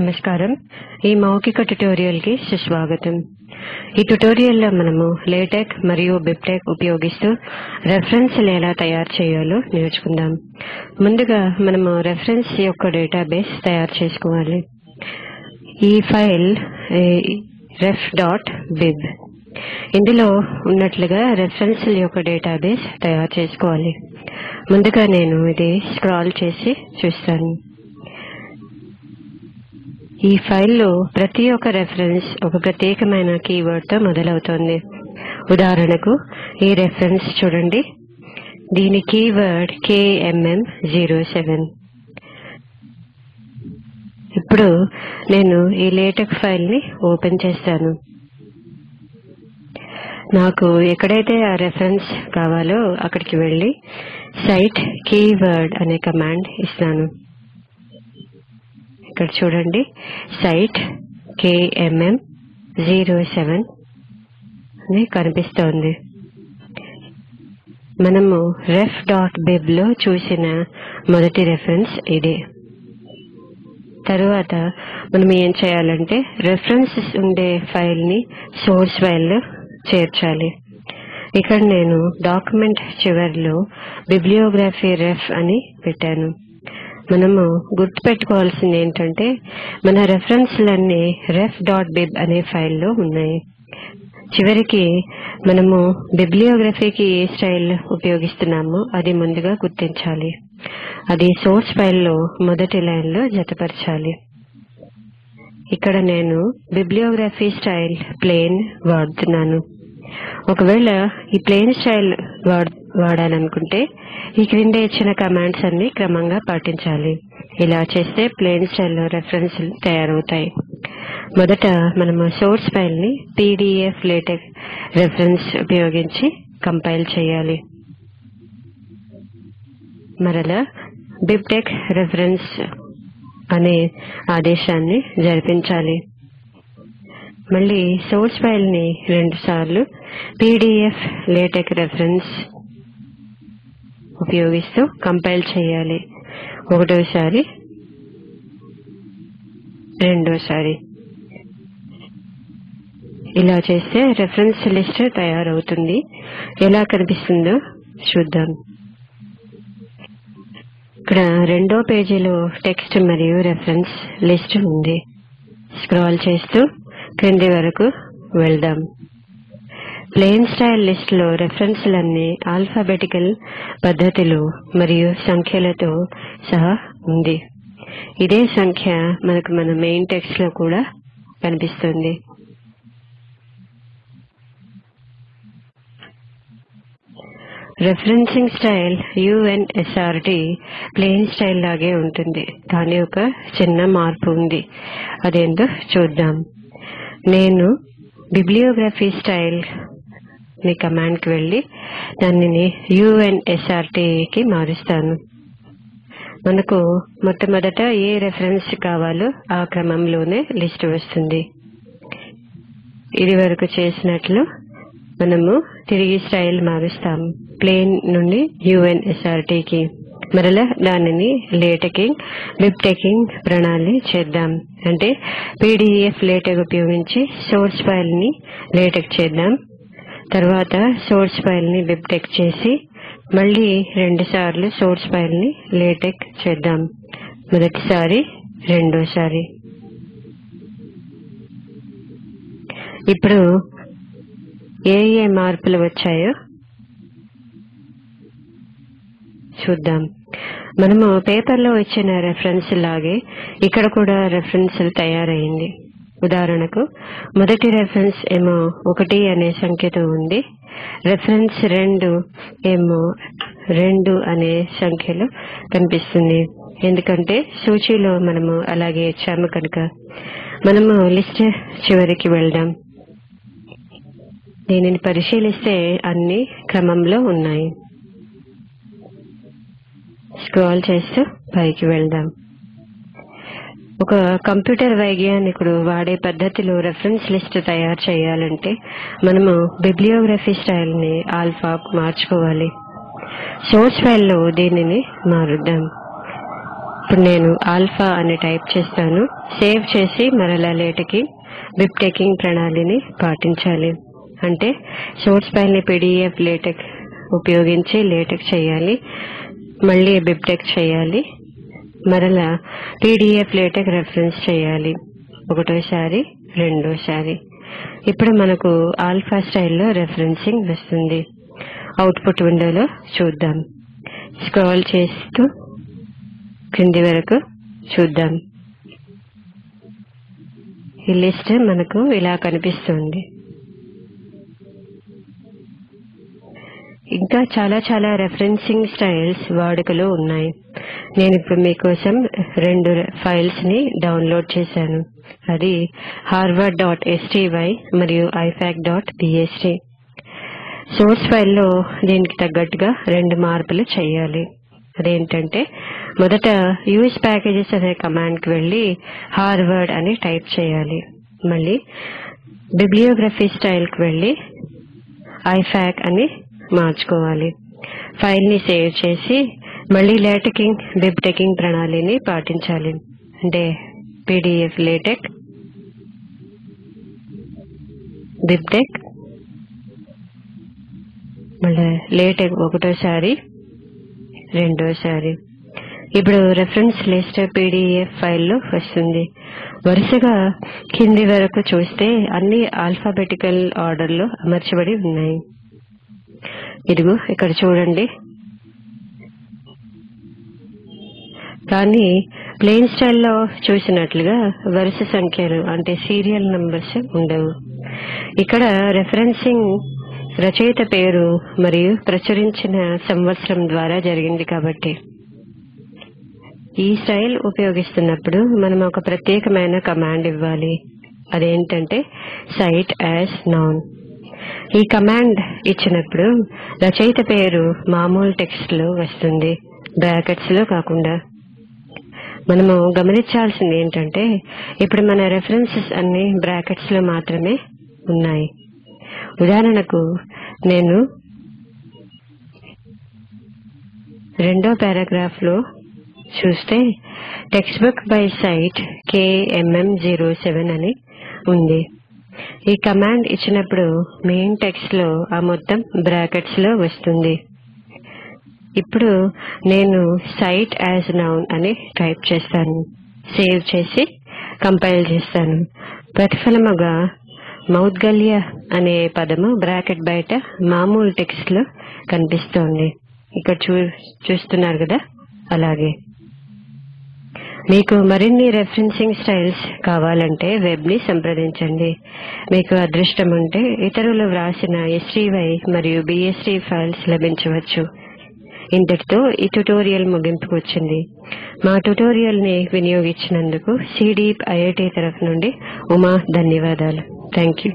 నమస్కారం. ఈ మౌఖిక ట్యుటోరియల్కి సుస్వాగతం. ఈ ట్యుటోరియల్లో మనము లేటెక్ మరియు బిబ్టెక్ ఉపయోగిస్తూ రెఫరెన్స్లు ఎలా తయారు చేయాలో నేర్చుకుందాం. ముందుగా మనము రెఫరెన్స్ యొక్క డేటాబేస్ తయారు చేసుకోవాలి. ఈ ఫైల్ రెఫ్ డాట్ బిబ్. ఇందులో ఉన్నట్లుగా రెఫరెన్స్ల యొక్క డేటాబేస్ తయారు చేసుకోవాలి. ముందుగా నేను ఇది స్క్రాల్ చేసి చూస్తాను. ఈ ఫైల్లో ప్రతి ఒక్క రెఫరెన్స్ ఒక ప్రత్యేకమైన కీవర్డ్తో మొదలవుతోంది. ఉదాహరణకు ఈ రెఫరెన్స్ చూడండి. దీని కీవర్డ్ కేఎంఎం జీరో సెవెన్ ఇప్పుడు నేను ఈ లేటెక్ ఫైల్ని ఓపెన్ చేస్తాను. నాకు ఎక్కడైతే ఆ రెఫరెన్స్ కావాలో అక్కడికి వెళ్ళి సైట్ కీవర్డ్ అనే కమాండ్ ఇస్తాను. ఇక్కడ చూడండి. సైట్ కేఎంఎం జీరో సెవెన్ అని కనిపిస్తోంది. మనము రెఫ్ డాట్ బిబ్లో చూసిన మొదటి రెఫరెన్స్ ఇదే. తరువాత మనం ఏం చేయాలంటే రెఫరెన్సెస్ ఉండే ఫైల్ని సోర్స్ ఫైల్లో చేర్చాలి. ఇక్కడ నేను డాక్యుమెంట్ చివరిలో బిబ్లియోగ్రఫీ రెఫ్ అని పెట్టాను. మనము గుర్తుపెట్టుకోవాల్సింది ఏంటంటే మన రెఫరెన్స్లన్నీ రెఫ్ డాట్ బిబ్ అనే ఫైల్లో ఉన్నాయి. చివరికి మనము బిబ్లియోగ్రఫీకి ఏ స్టైల్ ఉపయోగిస్తున్నామో అది ముందుగా గుర్తించాలి. అది సోర్స్ ఫైల్లో మొదటి లైన్లో జతపరచాలి. ఇక్కడ నేను బిబ్లియోగ్రఫీ స్టైల్ ప్లేన్ వాడుతున్నాను. ఒకవేళ ఈ ప్లేన్ స్టైల్ వాడాలనుకుంటే ఈ క్రింద ఇచ్చిన కమాండ్స్ అన్ని క్రమంగా పాటించాలి. ఇలా చేస్తే ప్లేన్ స్టైల్ రెఫరెన్స్ తయారవుతాయి. మొదట మనము సోర్స్ ఫైల్ని పీడిఎఫ్ లేటెక్ రెఫరెన్స్ ఉపయోగించి కంపైల్ చేయాలి. మరలా బిబ్టెక్ రెఫరెన్స్ అనే ఆదేశాన్ని జరిపించాలి. మళ్ళీ సోర్స్ ఫైల్ని రెండు సార్లు పీడిఎఫ్ లేటెక్ రెఫరెన్స్ ఉపయోగిస్తూ కంపైల్ చేయాలి. ఒకటోసారి రెండోసారి. ఇలా చేస్తే రెఫరెన్స్ లిస్ట్ తయారవుతుంది. ఎలా కనిపిస్తుందో చూద్దాం. ఇక్కడ రెండో పేజీలో టెక్స్ట్ మరియు రెఫరెన్స్ లిస్ట్ ఉంది. స్క్రాల్ చేస్తూ క్రింది వరకు వెళ్దాం. ప్లేన్ స్టైల్ లిస్ట్లో రెఫరెన్స్లన్నీ ఆల్ఫాబెటికల్ పద్ధతిలో మరియు సంఖ్యలతో సహా ఉంది. ఇదే సంఖ్య మనకు మన మెయిన్ టెక్స్ట్లో కూడా కనిపిస్తుంది. Referencing style UNSRT plain style లాగే ఉంటుంది. కానీ ఒక చిన్న మార్పు ఉంది. అదేందో చూద్దాం. నేను బిబ్లియోగ్రఫీ స్టైల్ మీ కమాండ్కి వెళ్ళి దానిని యుఎన్ఎస్ఆర్టీకి మారుస్తాను. మనకు మొట్టమొదట ఏ రెఫరెన్స్ కావాలో ఆ క్రమంలోనే లిస్ట్ వస్తుంది. ఇది వరకు చేసినట్లు మనము తిరిగి స్టైల్ మారుస్తాము. ప్లేన్ నుండి యుఎన్ఎస్ఆర్టీకి మరలా దానిని లేటెకింగ్ బిబ్టెకింగ్ ప్రణాళి చేద్దాం. అంటే పీడిఎఫ్ లేటెక్ ఉపయోగించి సోర్స్ ఫైల్ని లేటెక్ చేద్దాం. తర్వాత సోర్స్ ఫైల్ని బిబ్టెక్ చేసి మళ్ళీ రెండు సార్లు సోర్స్ ఫైల్ని లేటెక్ చేద్దాం. మొదటిసారి రెండోసారి. ఇప్పుడు ఏ ఏ మార్పులు వచ్చాయో చూద్దాం. మనము పేపర్లో ఇచ్చిన రెఫరెన్స్ లాగే ఇక్కడ కూడా రెఫరెన్స్ తయారైంది. ఉదాహరణకు మొదటి రెఫరెన్స్ ఏమో ఒకటి అనే సంఖ్యతో ఉంది. రెఫరెన్స్ రెండు ఏమో రెండు అనే సంఖ్యలో కనిపిస్తుంది. ఎందుకంటే సూచీలో మనము అలాగే ఇచ్చాము కనుక. మనము లిస్ట్ చివరికి వెళ్దాం. దీనిని పరిశీలిస్తే అన్ని క్రమంలో ఉన్నాయి. స్క్రాల్ చేస్తూ పైకి వెళ్దాం. ఒక కంప్యూటర్ వైజ్ఞానికుడు వాడే పద్ధతిలో రెఫరెన్స్ లిస్ట్ తయారు చేయాలంటే మనము బిబ్లియోగ్రఫీ స్టైల్ని ఆల్ఫాకు మార్చుకోవాలి. సోర్స్ ఫైల్లో దీనిని మారుద్దాం. ఇప్పుడు నేను ఆల్ఫా అని టైప్ చేస్తాను. సేవ్ చేసి మరలా లేటకి బిబ్ టేకింగ్ ప్రణాళిని పాటించాలి. అంటే సోర్స్ ఫైల్ని పీడిఎఫ్ లేటెక్ ఉపయోగించి లేటెక్ చేయాలి. మళ్ళీ బిబ్టెక్ చేయాలి. మరలా టీడీఎఫ్ లేటెక్ రెఫరెన్స్ చేయాలి. ఒకటోసారి రెండోసారి. ఇప్పుడు మనకు ఆల్ఫా స్టైల్లో రెఫరెన్సింగ్ వస్తుంది. అవుట్పుట్ విండోలో చూద్దాం. స్క్రాల్ చేస్తూ క్రింది వరకు చూద్దాం. ఈ లిస్ట్ మనకు ఇలా కనిపిస్తుంది. ఇంకా చాలా చాలా రెఫరెన్సింగ్ స్టైల్స్ వాడుకలో ఉన్నాయి. నేను ఇప్పుడు మీకోసం రెండు ఫైల్స్ని డౌన్లోడ్ చేశాను. అది హార్వర్డ్ డాట్ ఎస్టీవై మరియు ఐఫాక్ డాట్ బిఎస్టీ సోర్స్ ఫైల్లో దీనికి తగ్గట్టుగా రెండు మార్పులు చేయాలి. అదేంటంటే మొదట యూఎస్ ప్యాకేజెస్ అనే కమాండ్కి వెళ్ళి హార్వర్డ్ అని టైప్ చేయాలి. మళ్ళీ బిబ్లియోగ్రఫీ స్టైల్కి వెళ్ళి ఐఫాక్ అని మార్చుకోవాలి. ఫైల్ని సేవ్ చేసి మళ్ళీ లేటకింగ్ బిబ్ టెకింగ్ ప్రణాళిని పాటించాలి. అంటే పీడిఎఫ్ లేటెక్ బిబ్టెక్ మళ్ళీ లేటెక్ ఒకటోసారి రెండోసారి. ఇప్పుడు రెఫరెన్స్ లిస్ట్ పీడిఎఫ్ ఫైల్లో వస్తుంది. వరుసగా కింది వరకు చూస్తే అన్ని ఆల్ఫాబెటికల్ ఆర్డర్లో అమర్చబడి ఉన్నాయి. ఇదిగో ఇక్కడ చూడండి. కానీ ప్లేన్ స్టైల్లో చూసినట్లుగా వరుస సంఖ్యలు అంటే సీరియల్ నంబర్స్ ఉండవు. ఇక్కడ రెఫరెన్సింగ్ రచయిత పేరు మరియు ప్రచురించిన సంవత్సరం ద్వారా జరిగింది కాబట్టి. ఈ స్టైల్ ఉపయోగిస్తున్నప్పుడు మనం ఒక ప్రత్యేకమైన కమాండ్ ఇవ్వాలి. అదేంటంటే సైట్ యాజ్ నౌన్ ఈ కమాండ్ ఇచ్చినప్పుడు రచయిత పేరు మామూలు టెక్స్ట్లో వస్తుంది బ్రాకెట్స్లో కాకుండా. మనము గమనించాల్సింది ఏంటంటే ఇప్పుడు మన రెఫరెన్సెస్ అన్ని బ్రాకెట్స్లో మాత్రమే ఉన్నాయి. ఉదాహరణకు నేను రెండో పారాగ్రాఫ్లో చూస్తే text book by cite KMM zero seven అని ఉంది. ఈ కమాండ్ ఇచ్చినప్పుడు మెయిన్ టెక్స్ట్లో ఆ మొత్తం బ్రాకెట్స్లో వస్తుంది. ఇప్పుడు నేను సైట్ యాజ్ నౌన్ అని టైప్ చేస్తాను. సేవ్ చేసి కంపైల్ చేస్తాను. ప్రతిఫలముగా మౌద్గల్య అనే పదము బ్రాకెట్ బయట మామూలు టెక్స్ట్లో కనిపిస్తోంది. ఇక్కడ చూ చూస్తున్నారు కదా? అలాగే. మీకు మరిన్ని రెఫరెన్సింగ్ స్టైల్స్ కావాలంటే వెబ్ని సంప్రదించండి. మీకు అదృష్టం ఉంటే ఇతరులు వ్రాసిన ఎస్టీవై మరియు బిఎస్టీ ఫైల్స్ లభించవచ్చు. ఇంతటితో ఈ ట్యుటోరియల్ ముగింపుకు వచ్చింది. మా ట్యుటోరియల్ని వినియోగించినందుకు సిడీప్ ఐఐటి తరఫు నుండి ఉమా ధన్యవాదాలు. Thank you